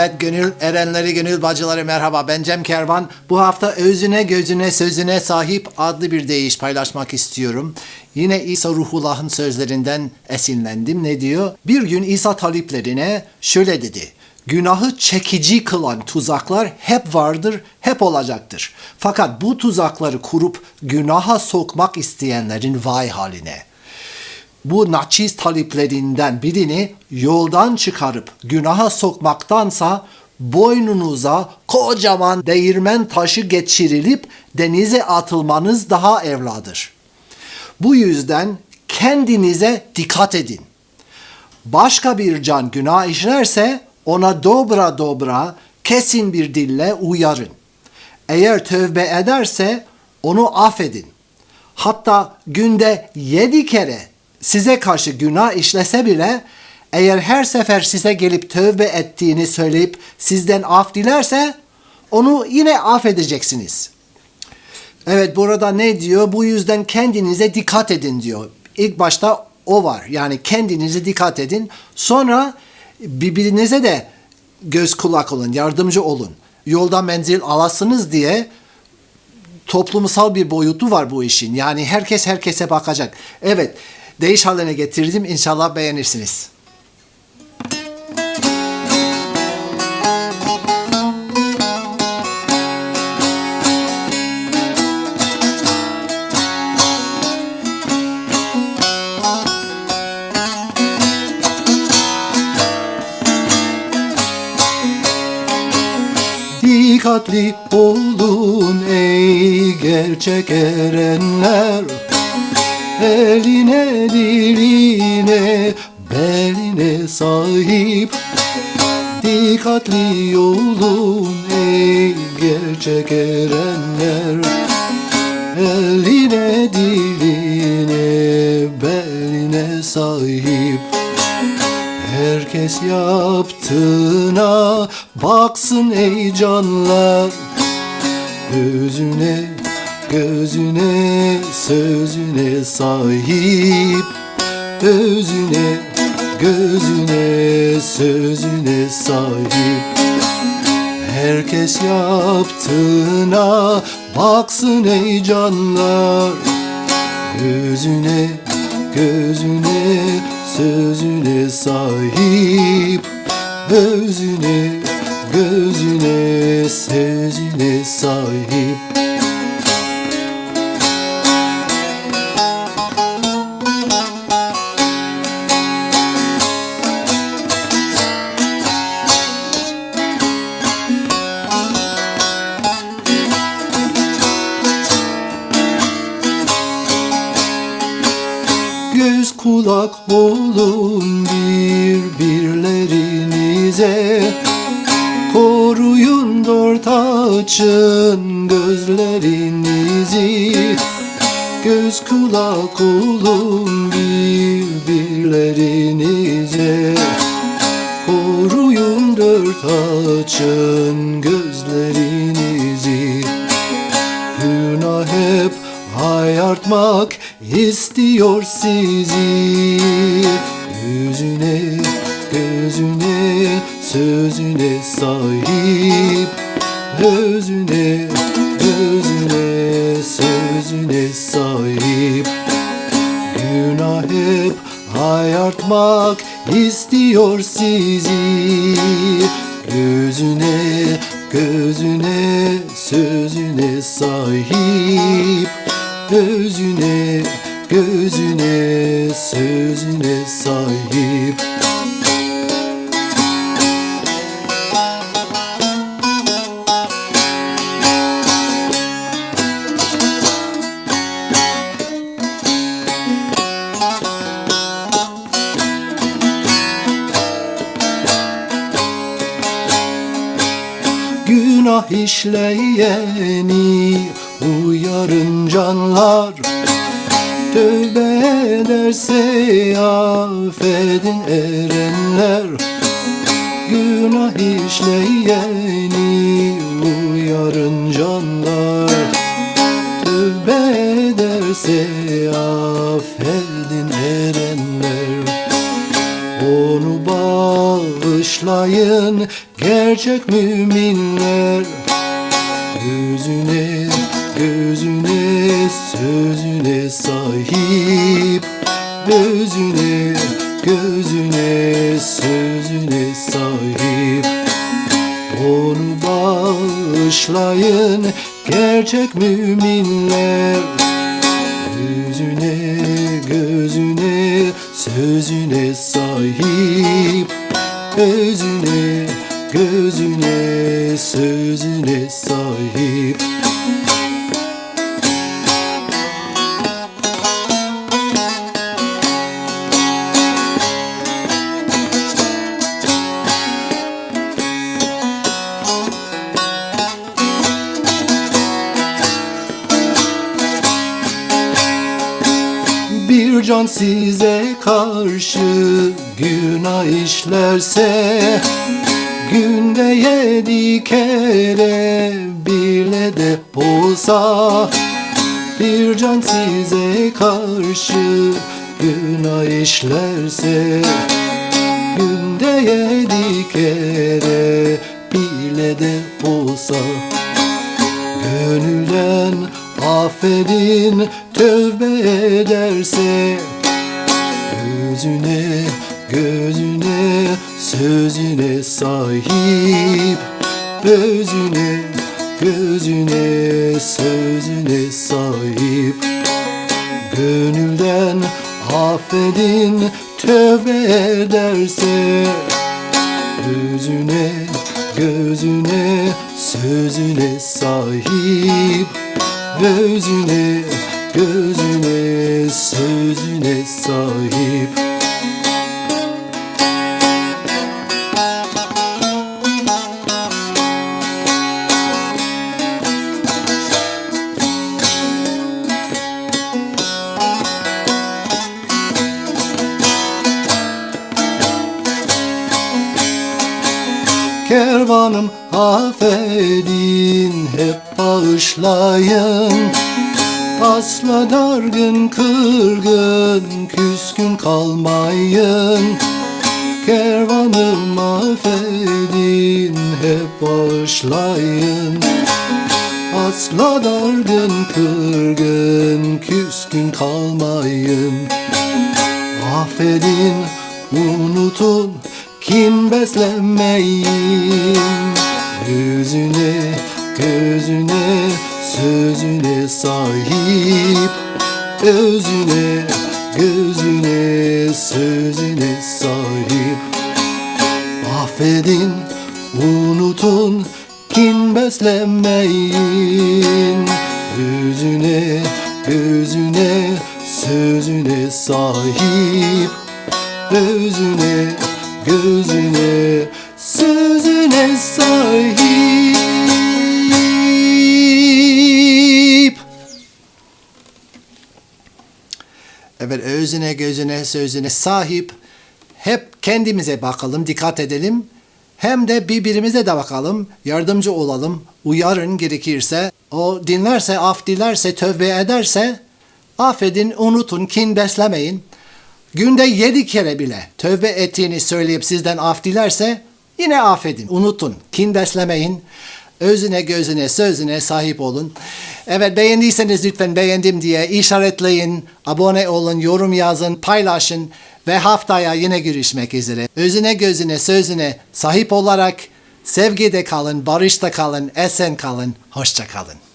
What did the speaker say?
Evet gönül erenleri gönül bacıları merhaba ben Cem Kervan. Bu hafta özüne gözüne sözüne sahip adlı bir deyiş paylaşmak istiyorum. Yine İsa Ruhullah'ın sözlerinden esinlendim. Ne diyor? Bir gün İsa taliplerine şöyle dedi. Günahı çekici kılan tuzaklar hep vardır, hep olacaktır. Fakat bu tuzakları kurup günaha sokmak isteyenlerin vay haline bu naçiz taliplerinden birini yoldan çıkarıp günaha sokmaktansa boynunuza kocaman değirmen taşı geçirilip denize atılmanız daha evladır. Bu yüzden kendinize dikkat edin. Başka bir can günah işlerse ona dobra dobra kesin bir dille uyarın. Eğer tövbe ederse onu affedin. Hatta günde yedi kere size karşı günah işlese bile eğer her sefer size gelip tövbe ettiğini söyleyip sizden af dilerse onu yine affedeceksiniz. Evet burada ne diyor? Bu yüzden kendinize dikkat edin diyor. İlk başta o var. Yani kendinize dikkat edin. Sonra birbirinize de göz kulak olun, yardımcı olun. Yolda menzil alasınız diye toplumsal bir boyutu var bu işin. Yani herkes herkese bakacak. Evet, değiş haline getirdim. İnşallah beğenirsiniz. Dikkatli olun ey gerçek erenler. Eline diline beline sahip. Dikkatli olun ey gerçek erenler. Eline diline beline sahip. Herkes yaptığına baksın ey canlar. Gözüne, gözüne, sözüne sahip. Özüne, gözüne, sözüne sahip. Herkes yaptığına baksın ey canlar. Gözüne, gözüne, sözüne sahip. Özüne, gözüne, sözüne sahip açın gözlerinizi Göz kulak olun birbirlerinize Koruyun dört açın gözlerinizi Günah hep ayartmak istiyor sizi. Gözüne, gözüne, sözüne sahip Özüne, gözüne, sözüne sahip. Günah hep ayartmak istiyor sizi. Gözüne, gözüne, sözüne sahip. Özüne, gözüne, sözüne sahip işleyeni uyarın canlar. Tövbe Tövbederse affedin erenler. Günah işleyeni uyarın canlar. Tövbe ederse affedin bağışlayın gerçek müminler. Gözüne, gözüne, sözüne sahip. Gözüne, gözüne, sözüne sahip. Onu bağışlayın gerçek müminler. Gözüne, gözüne, sözüne sahip Gözüne, gözüne, sözüne sahip Bir can size karşı günah işlerse Günde yedi kere bile de olsa Bir can size karşı günah işlerse Günde yedi kere bile de olsa Gönülden affedin tövbe ederse Gözüne gözüne sözüne sahip Gözüne gözüne sözüne sahip. Gönülden affedin tövbe ederse Gözüne, gözüne, sözüne sahip Gözüne, gözüne, sözüne sahip. Kervanım affedin hep bağışlayın Asla dargın kırgın küskün kalmayın. Kervanım affedin hep bağışlayın Asla dargın kırgın küskün kalmayın. Affedin, unutun, kin beslemeyin Gözüne, gözüne, sözüne sahip Özüne, gözüne, sözüne sahip. Affedin, unutun, kin beslemeyin Gözüne, gözüne, sözüne sahip. Özüne, gözüne, sözüne sahip özüne, gözüne, sözüne sahip hep kendimize bakalım, dikkat edelim. Hem de birbirimize de bakalım, yardımcı olalım, uyarın gerekirse. O dinlerse, af dilerse, tövbe ederse affedin, unutun, kin beslemeyin. Günde yedi kere bile tövbe ettiğini söyleyip sizden af dilerse yine affedin, unutun, kin beslemeyin. Özüne, gözüne, sözüne sahip olun. Evet beğendiyseniz lütfen beğendim diye işaretleyin, abone olun, yorum yazın, paylaşın ve haftaya yine görüşmek üzere. Özüne, gözüne, sözüne sahip olarak sevgide kalın, barışta kalın, esen kalın, hoşça kalın.